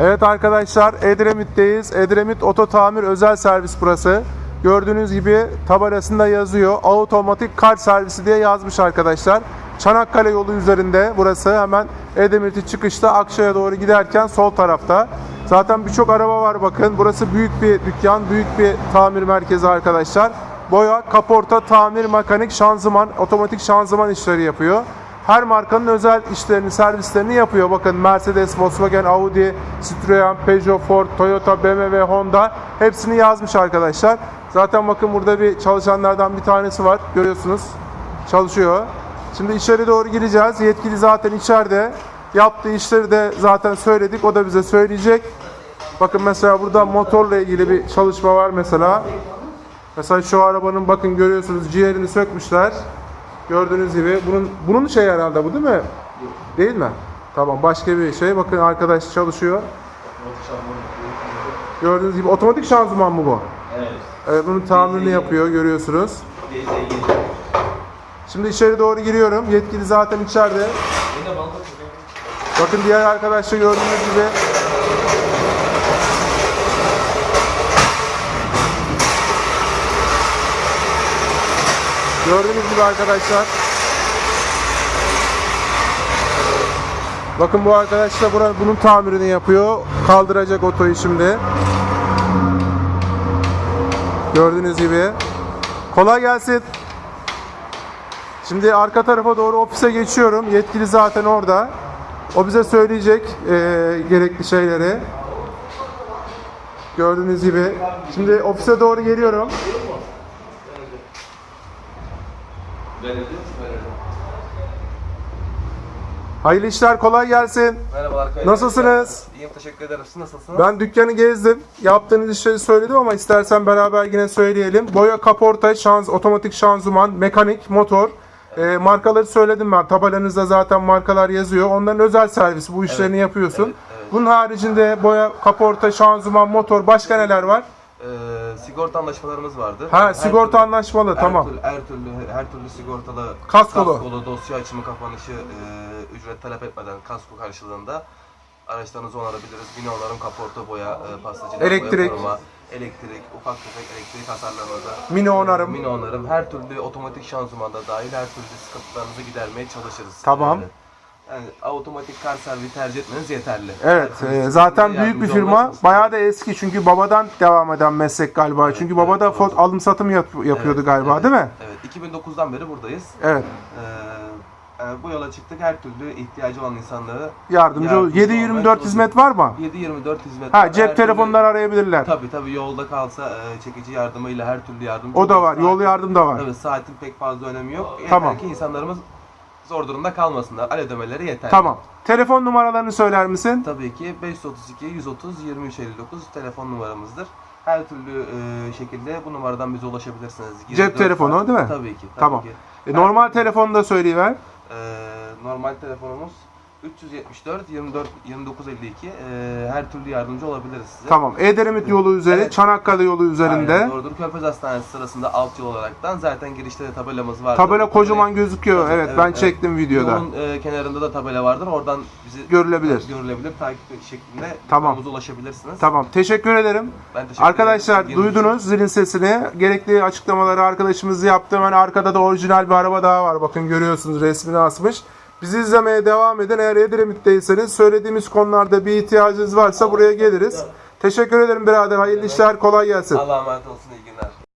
Evet arkadaşlar Edremit'teyiz. Edremit Oto Tamir Özel Servis burası. Gördüğünüz gibi tabelasında yazıyor. Otomatik kar servisi diye yazmış arkadaşlar. Çanakkale yolu üzerinde burası hemen Edremit'in çıkışta Akşa'ya doğru giderken sol tarafta. Zaten birçok araba var bakın. Burası büyük bir dükkan, büyük bir tamir merkezi arkadaşlar. Boya, kaporta, tamir, mekanik, şanzıman, otomatik şanzıman işleri yapıyor. Her markanın özel işlerini, servislerini yapıyor. Bakın Mercedes, Volkswagen, Audi, Citroen, Peugeot, Ford, Toyota, BMW, Honda hepsini yazmış arkadaşlar. Zaten bakın burada bir çalışanlardan bir tanesi var. Görüyorsunuz. Çalışıyor. Şimdi içeri doğru gireceğiz. Yetkili zaten içeride. Yaptığı işleri de zaten söyledik. O da bize söyleyecek. Bakın mesela burada motorla ilgili bir çalışma var mesela. Mesela şu arabanın bakın görüyorsunuz ciğerini sökmüşler. Gördüğünüz gibi bunun bunun şey herhalde bu değil mi? Değil mi? Tamam başka bir şey. Bakın arkadaş çalışıyor. Gördüğünüz gibi otomatik şanzıman mı bu? Evet. Evet bunun tamirini yapıyor görüyorsunuz. Şimdi içeri doğru giriyorum. Yetkili zaten içeride. Bakın diğer arkadaşlar gördüğünüz gibi Gördüğünüz gibi arkadaşlar Bakın bu arkadaş da buranın, bunun tamirini yapıyor. Kaldıracak otoyu şimdi. Gördüğünüz gibi. Kolay gelsin. Şimdi arka tarafa doğru ofise geçiyorum. Yetkili zaten orada. O bize söyleyecek eee, gerekli şeyleri. Gördüğünüz gibi. Şimdi ofise doğru geliyorum. Hayırlı işler, kolay gelsin. Merhabalar. Kayın. Nasılsınız? İyiyim teşekkür ederim. Siz nasılsınız? Ben dükkanı gezdim. Yaptığınız işleri söyledim ama istersen beraber yine söyleyelim. Boya, kaporta, şanz, otomatik şanzıman, mekanik, motor. Eee, markaları söyledim ben. Tabelanızda zaten markalar yazıyor. Onların özel servisi. Bu işlerini yapıyorsun. evet, evet. Bunun haricinde boya, kaporta, şanzıman, motor başka neler var? Sigorta anlaşmalarımız vardı. Ha Her sigorta türlü- anlaşmalı her tamam. Türlü, her türlü her türlü sigortalı Kaskolu. dosya açımı kapanışı e, ücret talep etmeden kasko karşılığında araçlarınızı onarabiliriz. Bina onarım, kaporta boya, e, pastacılık, Elektrik. boya koruma, elektrik, ufak tefek elektrik hasarlarınızı, Mini onarım. mini onarım, her türlü otomatik şanzımanda dahil her türlü sıkıntılarınızı gidermeye çalışırız. Tamam. Yani, yani otomatik kar servisi tercih etmeniz yeterli. Evet, e, zaten büyük bir firma. çalışırız. Bayağı da eski çünkü babadan devam eden meslek galiba. Çünkü baba da evet, fot alım satım yap- yapıyordu Evet, galiba evet, değil mi? Evet. 2009'dan beri buradayız. Evet. Ee, yani bu yola çıktık. Her türlü ihtiyacı olan insanlara Yardımcı. Yardımcı 7-24 olmaya hizmet var mı? 7-24 hizmet Ha var. cep Her telefonları arayabilirler. Türlü, tabii tabii yolda kalsa e, çekici yardımıyla her türlü yardımcı O da var. Yol Saat- yardım da var. Tabii saatin pek fazla önemi yok. Yeter Tamam. ki insanlarımız zor durumda kalmasınlar. Al ödemeleri yeter. Tamam. Telefon numaralarını söyler misin? Tabii ki 532 130 2359 telefon numaramızdır. Her türlü e, şekilde bu numaradan bize ulaşabilirsiniz. Cep 24 telefonu değil mi? Tabii ki. Tabii Tamam. Ki. E, normal telefonu da söyleyiver. Ee, normal telefonumuz 374 24 2952. Ee, her türlü yardımcı olabiliriz size. Tamam. Edremit yolu üzeri, Evet. Çanakkale yolu üzerinde. Aynen doğrudur. Körfez Hastanesi sırasında alt yol olaraktan zaten girişte de tabelamız var. Tabela kocaman gözüküyor. Evet, ben çektim videoda. Yolun e, kenarında da tabela vardır. Oradan bizi Görülebilir. görülebilir. Takip şeklinde Tamam. yolumuza ulaşabilirsiniz. Tamam. Teşekkür ederim. Ben teşekkür Arkadaşlar ederim. İlginiz için. duydunuz zilin sesini. Gerekli açıklamaları arkadaşımız yaptı. Hemen arkada da orijinal bir araba daha var. Bakın görüyorsunuz resmini asmış. Bizi izlemeye devam edin. Eğer Edremit'teyseniz söylediğimiz konularda bir ihtiyacınız varsa buraya geliriz. Teşekkür ederim birader. Hayırlı işler. Kolay gelsin. Allah'a emanet olsun. iyi günler.